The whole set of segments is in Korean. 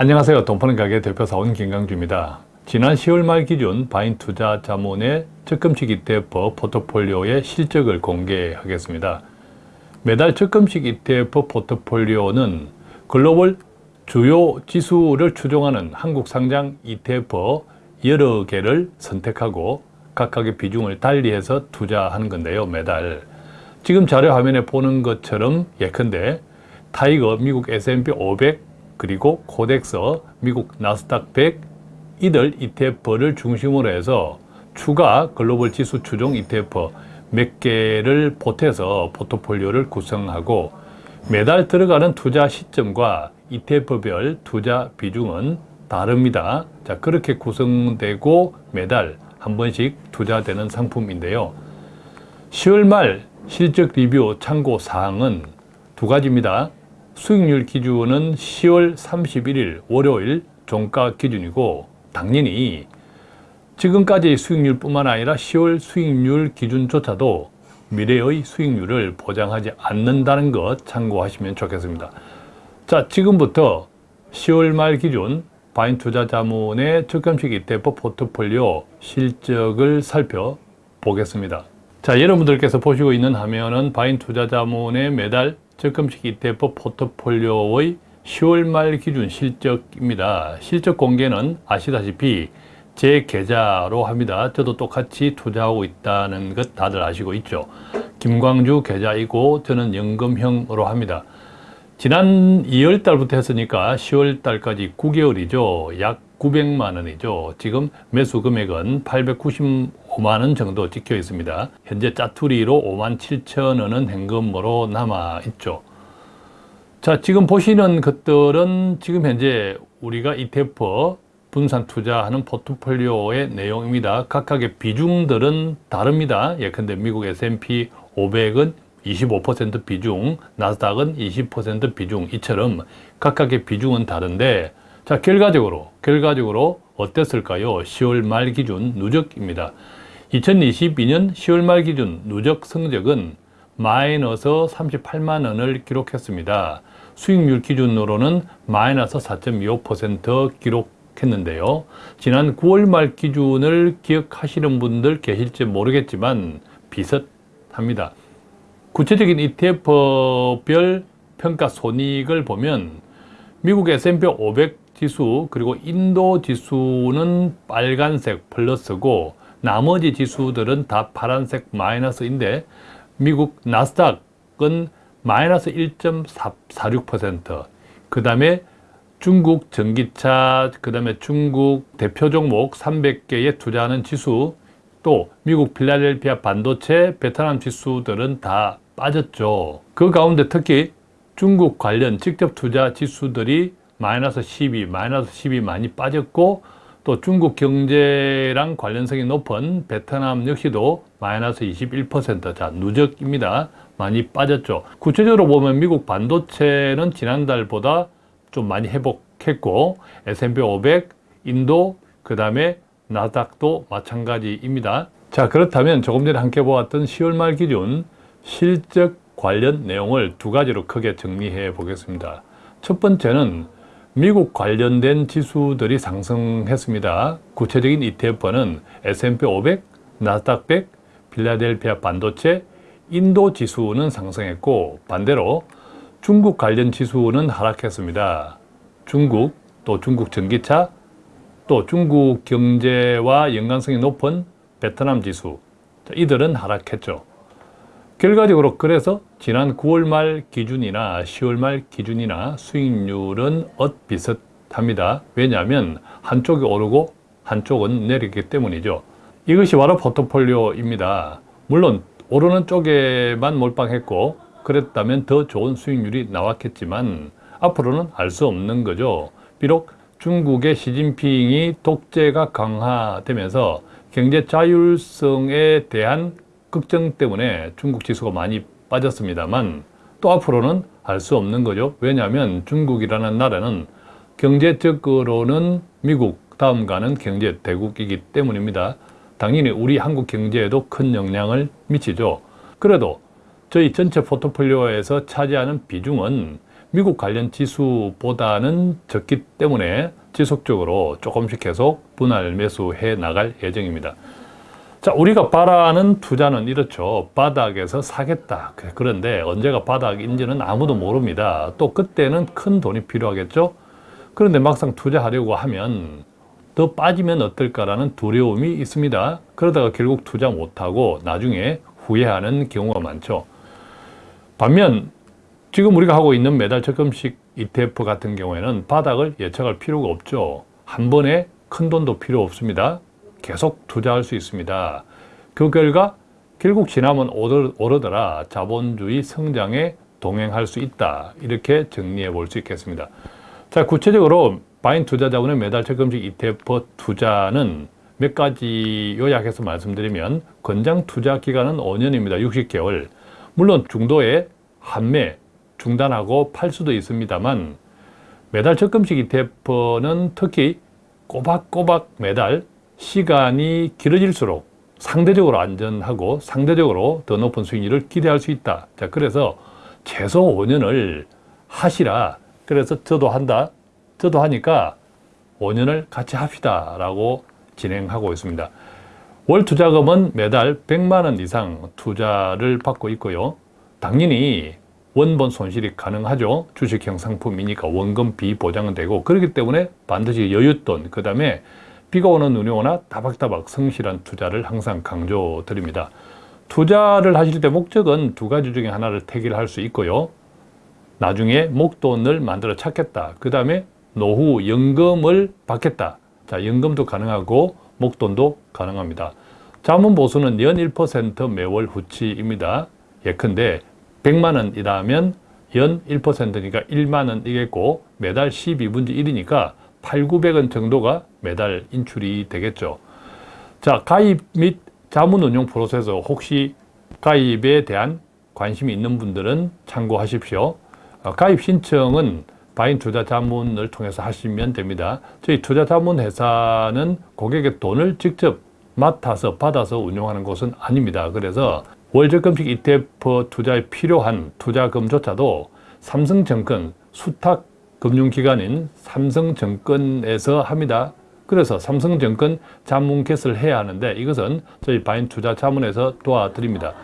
안녕하세요. 돈파는 가게 대표사원 김강주입니다. 지난 10월 말 기준 바인 투자 자문의 적금식 ETF 포트폴리오의 실적을 공개하겠습니다. 매달 적금식 ETF 포트폴리오는 글로벌 주요 지수를 추종하는 한국 상장 ETF 여러 개를 선택하고 각각의 비중을 달리해서 투자하는 건데요. 매달. 지금 자료 화면에 보는 것처럼 예컨대 TIGER 미국 S&P 500 그리고 KODEX 미국 나스닥 100 이들 ETF를 중심으로 해서 추가 글로벌 지수 추종 ETF 몇 개를 보태서 포트폴리오를 구성하고 매달 들어가는 투자 시점과 ETF별 투자 비중은 다릅니다. 자, 그렇게 구성되고 매달 한 번씩 투자되는 상품인데요. 10월 말 실적 리뷰 참고 사항은 두 가지입니다. 수익률 기준은 10월 31일 월요일 종가 기준이고 당연히 지금까지의 수익률 뿐만 아니라 10월 수익률 기준조차도 미래의 수익률을 보장하지 않는다는 것 참고하시면 좋겠습니다. 자, 지금부터 10월 말 기준 바인투자자문의 적금식 ETF 포트폴리오 실적을 살펴보겠습니다. 자, 여러분들께서 보시고 있는 화면은 바인투자자문의 매달 적금식 ETF 포트폴리오의 10월 말 기준 실적입니다. 실적 공개는 아시다시피 제 계좌로 합니다. 저도 똑같이 투자하고 있다는 것 다들 아시고 있죠. 김광주 계좌이고 저는 연금형으로 합니다. 지난 2월 달부터 했으니까 10월 달까지 9개월이죠. 약 900만 원이죠. 지금 매수 금액은 895만 원 정도 찍혀 있습니다. 현재 짜투리로 5만 7천 원은 현금으로 남아 있죠. 자, 지금 보시는 것들은 지금 현재 우리가 ETF 분산 투자하는 포트폴리오의 내용입니다. 각각의 비중들은 다릅니다. 예컨대 미국 S&P 500은 25% 비중, 나스닥은 20% 비중 이처럼 각각의 비중은 다른데 자 결과적으로 결과적으로 어땠을까요? 10월 말 기준 누적입니다. 2022년 10월 말 기준 누적 성적은 마이너스 38만 원을 기록했습니다. 수익률 기준으로는 마이너스 4.25% 기록했는데요. 지난 9월 말 기준을 기억하시는 분들 계실지 모르겠지만 비슷합니다. 구체적인 ETF별 평가 손익을 보면 미국 S&P 500 지수 그리고 인도 지수는 빨간색 플러스고 나머지 지수들은 다 파란색 마이너스인데 미국 나스닥은 마이너스 1.46%그 다음에 중국 전기차, 그 다음에 중국 대표 종목 300개에 투자하는 지수 또 미국 필라델피아 반도체, 베트남 지수들은 다 빠졌죠. 그 가운데 특히 중국 관련 직접 투자 지수들이 마이너스 12, 마이너스 10이 많이 빠졌고 또 중국 경제랑 관련성이 높은 베트남 역시도 마이너스 21%. 자, 누적입니다. 많이 빠졌죠. 구체적으로 보면 미국 반도체는 지난달보다 좀 많이 회복했고 S&P 500, 인도, 그 다음에 나닥도 마찬가지입니다. 자, 그렇다면 조금 전에 함께 보았던 10월 말 기준 실적 관련 내용을 두 가지로 크게 정리해 보겠습니다. 첫 번째는 미국 관련된 지수들이 상승했습니다. 구체적인 ETF는 S&P 500, 나스닥 100, 필라델피아 반도체, 인도 지수는 상승했고 반대로 중국 관련 지수는 하락했습니다. 중국, 또 중국 전기차, 또 중국 경제와 연관성이 높은 베트남 지수 이들은 하락했죠. 결과적으로 그래서 지난 9월 말 기준이나 10월 말 기준이나 수익률은 엇비슷합니다. 왜냐하면 한쪽이 오르고 한쪽은 내리기 때문이죠. 이것이 바로 포트폴리오입니다. 물론 오르는 쪽에만 몰빵했고 그랬다면 더 좋은 수익률이 나왔겠지만 앞으로는 알 수 없는 거죠. 비록 중국의 시진핑이 독재가 강화되면서 경제 자율성에 대한 걱정 때문에 중국 지수가 많이 빠졌습니다만 또 앞으로는 알 수 없는 거죠. 왜냐하면 중국이라는 나라는 경제적으로는 미국 다음 가는 경제 대국이기 때문입니다. 당연히 우리 한국 경제에도 큰 영향을 미치죠. 그래도 저희 전체 포트폴리오에서 차지하는 비중은 미국 관련 지수보다는 적기 때문에 지속적으로 조금씩 계속 분할 매수해 나갈 예정입니다. 자, 우리가 바라는 투자는 이렇죠. 바닥에서 사겠다. 그런데 언제가 바닥인지는 아무도 모릅니다. 또 그때는 큰 돈이 필요하겠죠. 그런데 막상 투자하려고 하면 더 빠지면 어떨까라는 두려움이 있습니다. 그러다가 결국 투자 못하고 나중에 후회하는 경우가 많죠. 반면 지금 우리가 하고 있는 매달 적금식 ETF 같은 경우에는 바닥을 예측할 필요가 없죠. 한 번에 큰 돈도 필요 없습니다. 계속 투자할 수 있습니다. 그 결과 결국 지나면 오르더라 자본주의 성장에 동행할 수 있다. 이렇게 정리해 볼 수 있겠습니다. 자, 구체적으로 바인 투자 자본의 매달 적금식 ETF 투자는 몇 가지 요약해서 말씀드리면 권장 투자 기간은 5년입니다. 60개월. 물론 중도에 한매, 중단하고 팔 수도 있습니다만 매달 적금식 ETF는 특히 꼬박꼬박 매달 시간이 길어질수록 상대적으로 안전하고 상대적으로 더 높은 수익률을 기대할 수 있다. 자, 그래서 최소 5년을 하시라. 그래서 저도 한다. 저도 하니까 5년을 같이 합시다. 라고 진행하고 있습니다. 월 투자금은 매달 100만 원 이상 투자를 받고 있고요. 당연히 원본 손실이 가능하죠. 주식형 상품이니까 원금 비보장은 되고 그렇기 때문에 반드시 여윳돈, 그 다음에 비가 오는 눈이 오나 따박따박 성실한 투자를 항상 강조드립니다. 투자를 하실 때 목적은 두 가지 중에 하나를 택일할 수 있고요. 나중에 목돈을 만들어 찾겠다. 그 다음에 노후 연금을 받겠다. 자, 연금도 가능하고 목돈도 가능합니다. 자문보수는 연 1% 매월 후치입니다. 예컨대 100만 원이라면 연 1%니까 1만 원이겠고 매달 12분지 1이니까 8, 900원 정도가 매달 인출이 되겠죠. 자, 가입 및 자문운용 프로세서 혹시 가입에 대한 관심이 있는 분들은 참고하십시오. 어, 가입 신청은 바인 투자 자문을 통해서 하시면 됩니다. 저희 투자 자문 회사는 고객의 돈을 직접 맡아서 받아서 운용하는 곳은 아닙니다. 그래서 월적금식 ETF 투자에 필요한 투자금조차도 삼성증권 수탁 금융기관인 삼성증권에서 합니다. 그래서 삼성증권 자문 개설을 해야 하는데 이것은 저희 바인 투자 자문에서 도와드립니다.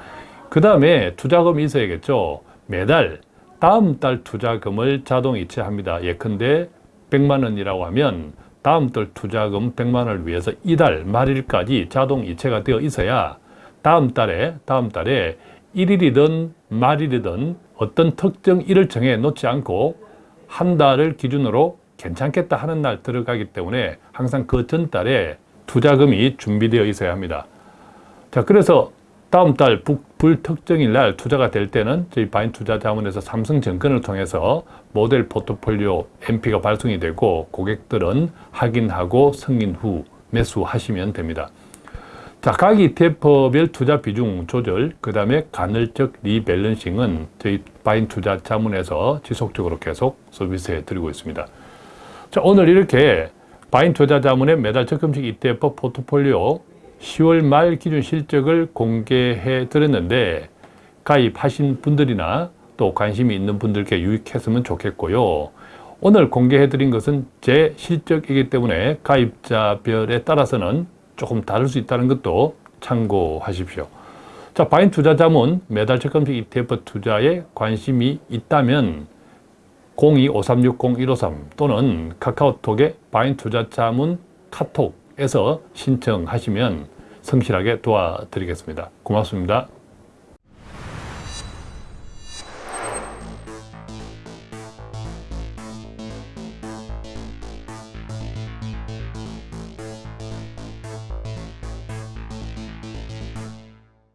그 다음에 투자금이 있어야겠죠. 매달 다음 달 투자금을 자동 이체합니다. 예컨대 100만 원이라고 하면 다음 달 투자금 100만 원을 위해서 이달 말일까지 자동 이체가 되어 있어야 다음 달에 다음 달에 1일이든 말일이든 어떤 특정 일을 정해 놓지 않고 한 달을 기준으로 괜찮겠다 하는 날 들어가기 때문에 항상 그 전달에 투자금이 준비되어 있어야 합니다. 자, 그래서 다음 달 불특정일 날 투자가 될 때는 저희 바인 투자 자문에서 삼성증권을 통해서 모델 포트폴리오 MP가 발송이 되고 고객들은 확인하고 승인 후 매수하시면 됩니다. 자, 각 ETF별 투자 비중 조절, 그 다음에 간헐적 리밸런싱은 저희 바인 투자 자문에서 지속적으로 계속 서비스해 드리고 있습니다. 자, 오늘 이렇게 바인 투자 자문의 매달 적금식 ETF 포트폴리오 10월 말 기준 실적을 공개해 드렸는데 가입하신 분들이나 또 관심이 있는 분들께 유익했으면 좋겠고요. 오늘 공개해 드린 것은 제 실적이기 때문에 가입자별에 따라서는 조금 다를 수 있다는 것도 참고하십시오. 자, 바인 투자 자문 매달 적금식 ETF 투자에 관심이 있다면 02-5360-153 또는 카카오톡의 바인 투자 자문 카톡에서 신청하시면 성실하게 도와드리겠습니다. 고맙습니다.